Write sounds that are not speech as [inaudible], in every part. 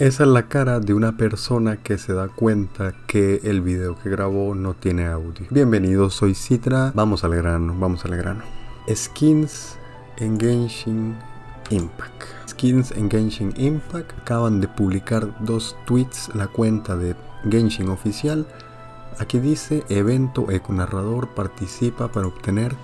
Esa es la cara de una persona que se da cuenta que el video que grabó no tiene audio. Bienvenidos, soy Citra. Vamos al grano, vamos al grano. Skins en Genshin Impact. Skins en Genshin Impact acaban de publicar dos tweets la cuenta de Genshin oficial. Aquí dice evento econarrador participa para obtener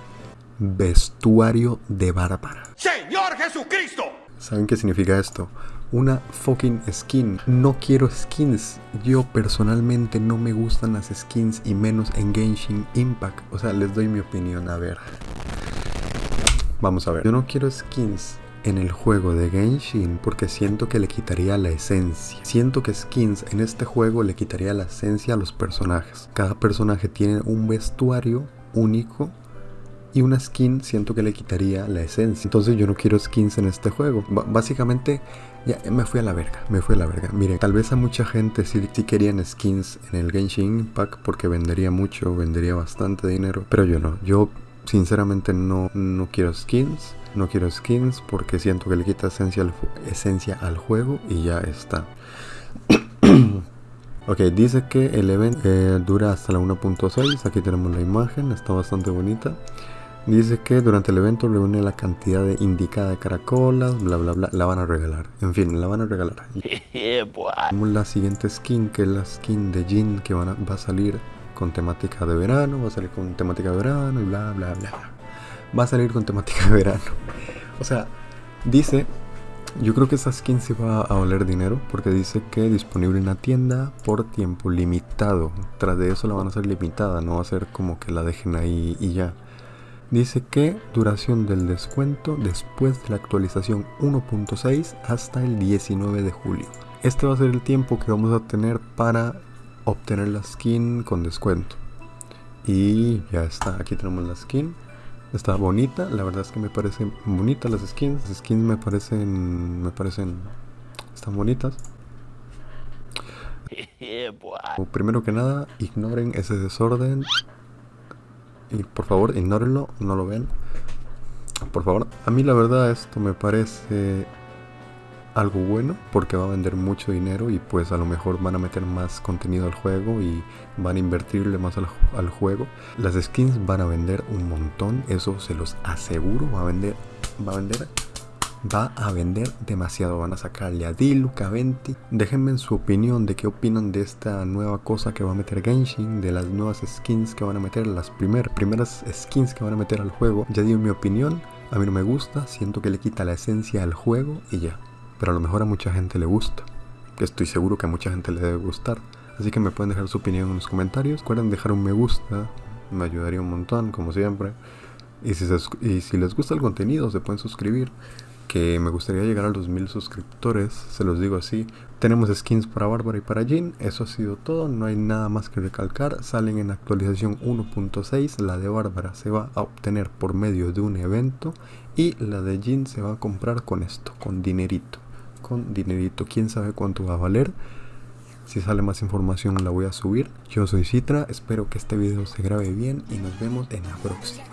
vestuario de Bárbara. Sí. Jesucristo. ¿Saben qué significa esto? Una fucking skin. No quiero skins. Yo personalmente no me gustan las skins y menos en Genshin Impact. O sea, les doy mi opinión. A ver. Vamos a ver. Yo no quiero skins en el juego de Genshin porque siento que le quitaría la esencia. Siento que skins en este juego le quitaría la esencia a los personajes. Cada personaje tiene un vestuario único y una skin siento que le quitaría la esencia. Entonces yo no quiero skins en este juego. B básicamente ya me fui a la verga, me fui a la verga. Miren, tal vez a mucha gente sí, sí, querían skins en el Genshin Impact porque vendería mucho, vendería bastante dinero, pero yo no. Yo sinceramente no, no quiero skins. No quiero skins porque siento que le quita esencia al, esencia al juego y ya está. [coughs] ok, dice que el evento eh, dura hasta la 1.6. Aquí tenemos la imagen, está bastante bonita. Dice que durante el evento reúne la cantidad de indicada de caracolas, bla bla bla, la van a regalar. En fin, la van a regalar. [laughs] Tenemos la siguiente skin, que es la skin de Jin, que van a, va a salir con temática de verano, va a salir con temática de verano y bla bla bla. Va a salir con temática de verano. O sea, dice, yo creo que esa skin se va a valer dinero, porque dice que disponible en la tienda por tiempo limitado. Tras de eso la van a hacer limitada, no va a ser como que la dejen ahí y ya. Dice que duración del descuento después de la actualización 1.6 hasta el 19 de julio. Este va a ser el tiempo que vamos a tener para obtener la skin con descuento. Y ya está, aquí tenemos la skin. Está bonita, la verdad es que me parecen bonitas las skins. Las skins me parecen, me parecen, están bonitas. [laughs] Primero que nada, ignoren ese desorden y por favor, ignórenlo, no lo ven. Por favor, a mí la verdad esto me parece algo bueno porque va a vender mucho dinero y pues a lo mejor van a meter más contenido al juego y van a invertirle más al, al, juego. Las skins van a vender un montón, eso se los aseguro, va a vender, va a vender va a vender demasiado. Van a sacarle a Dilu, Venti. Déjenme en su opinión de qué opinan de esta nueva cosa que va a meter Genshin, de las nuevas skins que van a meter, las primer, primeras skins que van a meter al juego. Ya di mi opinión, a mí no me gusta, siento que le quita la esencia al juego y ya. Pero a lo mejor a mucha gente le gusta. Estoy seguro que a mucha gente le debe gustar. Así que me pueden dejar su opinión en los comentarios. Recuerden dejar un me gusta, me ayudaría un montón, como siempre. Y si, les gusta el contenido, se pueden suscribir que me gustaría llegar a los mil suscriptores, se los digo así. Tenemos skins para Bárbara y para Jin, eso ha sido todo, no hay nada más que recalcar. Salen en actualización 1.6, la de Bárbara se va a obtener por medio de un evento y la de Jin se va a comprar con esto, con dinerito. Con dinerito, quién sabe cuánto va a valer. Si sale más información la voy a subir. Yo soy Citra, espero que este video se grabe bien y nos vemos en la próxima.